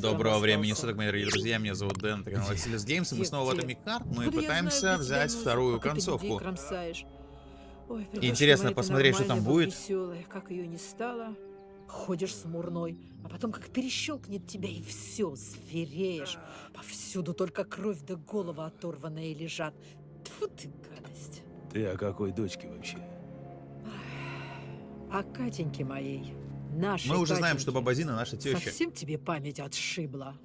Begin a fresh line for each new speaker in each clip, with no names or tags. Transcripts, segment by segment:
Доброго времени суток, мои дорогие друзья. Меня зовут Дэн, это канал Василис Геймс, и мы снова в? Atomic Heart. Мы пытаемся взять
тебя
вторую концовку. Интересно посмотреть, что там будет.
Веселая, как ее не стало. Ходишь смурной, а потом как перещелкнет тебя и все, звереешь. Повсюду только кровь да голова оторванные лежат. Тьфу ты, гадость.
Ты о какой дочке вообще?
А Катеньки моей, нашей
Мы уже знаем, что Бабазина наша теща.
Совсем тебе память отшибла.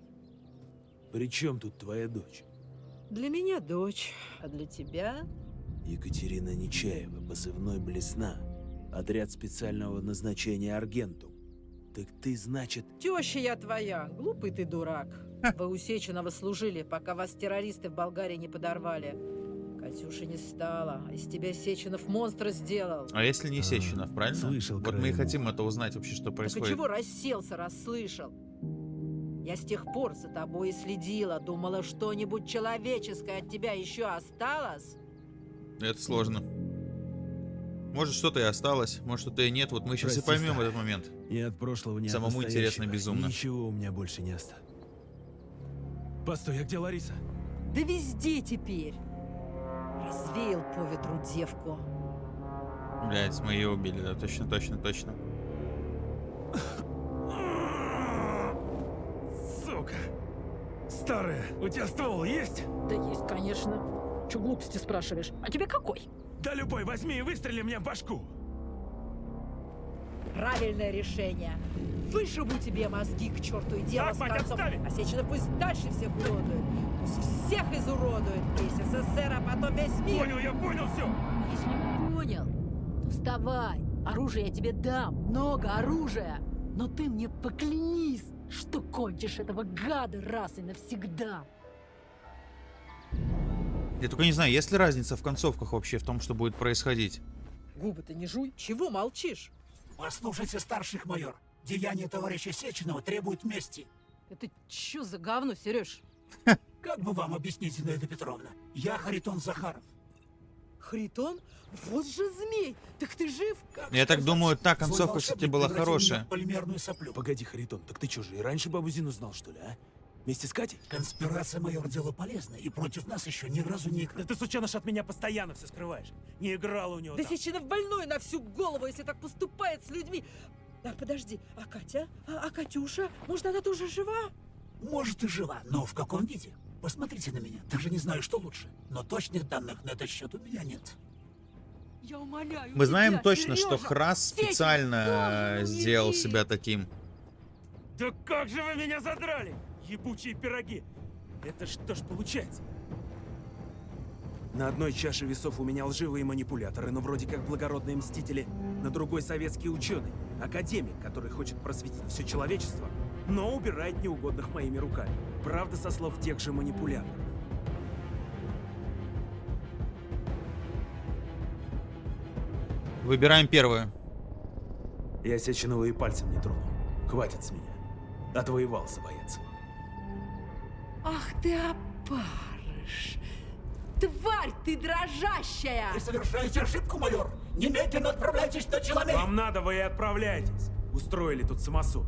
При чем тут твоя дочь?
Для меня дочь, а для тебя
Екатерина Нечаева, позывной Блесна. Отряд специального назначения Аргентум. Так ты, значит...
Теща я твоя, глупый ты дурак. Вы у Сеченова служили, пока вас террористы в Болгарии не подорвали. Катюши не стало, а из тебя Сеченов монстра сделал.
А если не Сеченов, правильно?
слышал
Вот мы и хотим это узнать вообще, что
Так и
происходит.
чего расселся, расслышал? Я с тех пор за тобой и следила, думала, что-нибудь человеческое от тебя еще осталось.
Это сложно. Может, что-то и осталось, может, что-то и нет. Вот мы сейчас и
Прости,
поймем
старый.
этот момент.
Ни от прошлого, от
Самому интересно безумно.
Ничего у меня больше не осталось. Постой, а где Лариса?
Да везде теперь. Развеял по ветру девку.
Блять, мы ее убили, да, точно, точно, точно.
Сука! Старая, у тебя ствол есть?
Да есть, конечно. Че глупости спрашиваешь? А тебе какой?
Да любой, возьми и выстрели мне в башку!
Правильное решение. Вышибу тебе мозги к черту и дело
Так,
с концом.
отставить!
А пусть дальше всех уродует. Пусть всех изуродует. Весь СССР, а потом весь мир.
Понял, я понял все!
Если не понял, то вставай. Оружие я тебе дам. Много оружия. Но ты мне поклянись, что кончишь этого гада раз и навсегда.
Я только не знаю, есть ли разница в концовках вообще в том, что будет происходить.
Губы-то не жуй. Чего молчишь?
Послушайте, старших майор. Деяния товарища Сеченова требуют мести.
Это что за говно, Сереж?
Как бы вам объяснить, Зинаида Петровна? Я Харитон Захаров.
Хритон? Вот же змей! Так ты жив?
Как
Я так думаю, та концовка, кстати, была хорошая.
в полимерную соплю.
Погоди, Харитон, так ты что же, и раньше бабу Зину знал, что ли, а? Вместе с Катей?
Конспирация, майор, дело полезное, и против нас еще ни разу не играли.
ты, сученыш, от меня постоянно все скрываешь. Не играл у него
Да Сеченов больной на всю голову, если так поступает с людьми. А подожди, а Катя? А, а Катюша? Может, она тоже жива?
Может и жива, но в каком виде? Посмотрите на меня, даже не знаю, что лучше. Но точных данных на этот счет у меня нет.
Я умоляю
Мы знаем
тебя,
точно, что
Сережа,
Храс
Сеченов
специально э, сделал себя таким.
Да как же вы меня задрали, ебучие пироги! Это что ж получается? На одной чаше весов у меня лживые манипуляторы, но вроде как благородные мстители, на другой советский ученый, академик, который хочет просветить все человечество, но убирает неугодных моими руками. Правда, со слов тех же манипуляторов.
Выбираем первую.
Я Сеченова и пальцем не трону. Хватит с меня. Отвоевался, боец.
Ах ты опарыш! Тварь ты дрожащая!
Вы совершаете ошибку, майор! Немедленно отправляйтесь на человек!
Вам надо, вы и отправляйтесь. Устроили тут самосуд.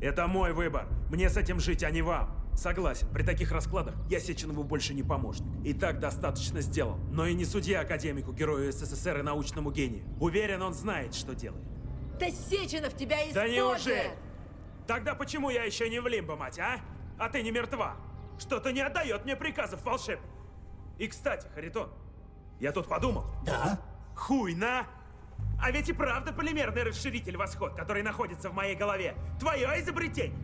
Это мой выбор. Мне с этим жить, а не вам. Согласен, при таких раскладах я Сеченову больше не помощник. И так достаточно сделал. Но и не судья академику, герою СССР и научному гению. Уверен, он знает, что делает.
Да Сеченов тебя использует!
Да неужели? Тогда почему я еще не в лимбо, мать, а? А ты не мертва? Что-то не отдает мне приказов волшеб. И, кстати, Харитон, я тут подумал.
Да?
Хуй на! А ведь и правда полимерный расширитель восход, который находится в моей голове. Твое изобретение.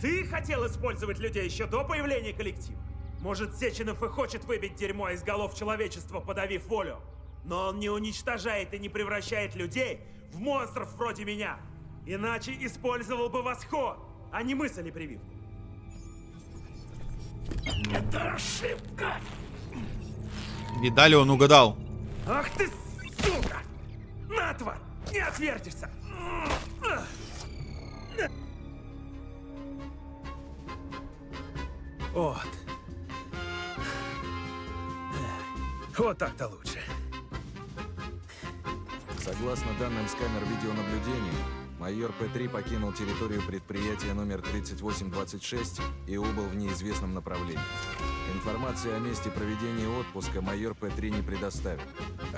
Ты хотел использовать людей еще до появления коллектива. Может, Сеченов и хочет выбить дерьмо из голов человечества, подавив волю. Но он не уничтожает и не превращает людей в монстров вроде меня. Иначе использовал бы восход, а не мысль и прививку.
Это ошибка!
Видали, он угадал.
Ах ты, сука! На, тварь! Не отвертишься! Вот. Вот так-то лучше.
Согласно данным с камер видеонаблюдения, майор майор П-3 покинул территорию предприятия номер 3826 и убыл в неизвестном направлении. Информации о месте проведения отпуска майор П-3 не предоставил.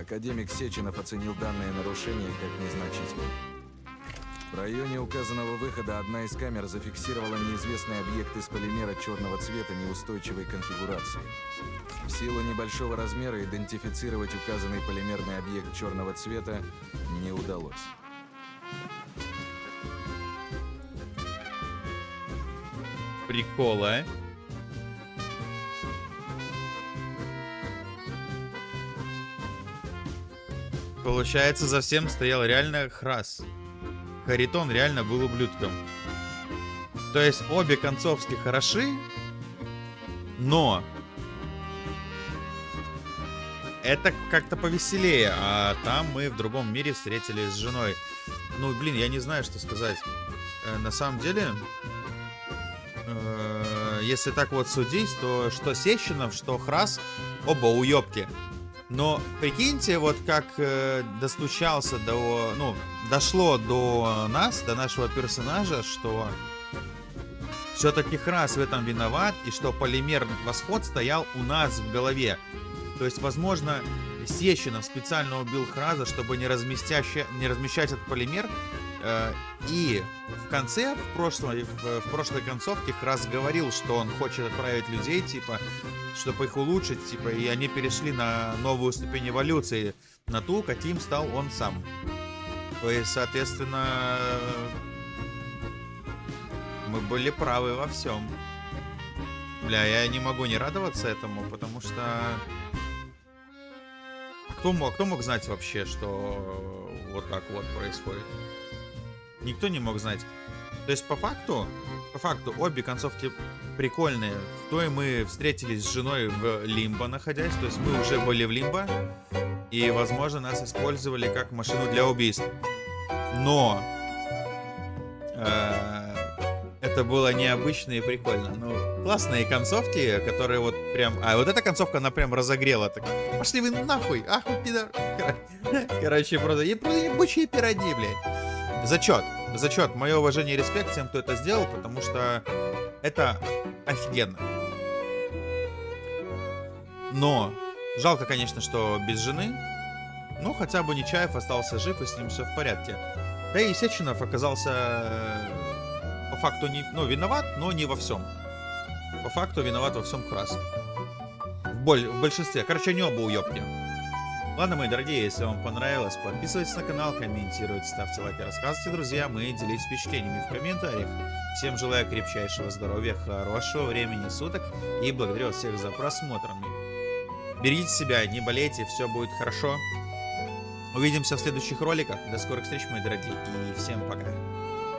Академик Сеченов оценил данное нарушение как незначительное. В районе указанного выхода одна из камер зафиксировала неизвестный объект из полимера черного цвета неустойчивой конфигурации. В силу небольшого размера идентифицировать указанный полимерный объект черного цвета не удалось.
Прикол, а? Получается, за всем стоял реально Храс. Харитон реально был ублюдком. То есть обе концовки хороши, но это как-то повеселее, а там мы в другом мире встретились с женой. Ну, блин, я не знаю, что сказать. Э, на самом деле, э, если так вот судить, то что Сещинов, что Храс, оба уёбки. Но прикиньте, вот как э, достучался до, ну, дошло до нас, до нашего персонажа, что все-таки Храс в этом виноват, и что полимер восход стоял у нас в голове. То есть, возможно, Сещинов специально убил Храза, чтобы не, не размещать этот полимер. Э, и в конце, в прошлой, в, прошлой концовке Храз говорил, что он хочет отправить людей, типа, чтобы их улучшить, типа, и они перешли на новую ступень эволюции, на ту, каким стал он сам. То есть, соответственно, мы были правы во всем. Бля, я не могу не радоваться этому, потому что... Кто мог, кто мог знать вообще, что вот так вот происходит? Никто не мог знать. То есть, по факту, по факту, обе концовки прикольные. В той мы встретились с женой в Лимбо, находясь. То есть, мы уже были в Лимбо. И, возможно, нас использовали как машину для убийств. Но... Э это было необычно и прикольно. Ну, классные концовки, которые вот прям... А, вот эта концовка, она прям разогрела. Так, пошли вы нахуй, ах вы пидор. Короче, просто, ебучие пироги, блядь. Зачет, зачет. Мое уважение и респект тем, кто это сделал, потому что это офигенно. Но жалко, конечно, что без жены. Но хотя бы Нечаев остался жив, и с ним все в порядке. Да и Сеченов оказался по факту не, ну, виноват, но не во всем. По факту виноват во всем Храс. В, боль, в большинстве. Короче, они оба уебки. Ладно, мои дорогие, если вам понравилось, подписывайтесь на канал, комментируйте, ставьте лайки, рассказывайте друзьям и делитесь впечатлениями в комментариях. Всем желаю крепчайшего здоровья, хорошего времени суток и благодарю всех за просмотр. Берегите себя, не болейте, все будет хорошо. Увидимся в следующих роликах. До скорых встреч, мои дорогие, и всем пока.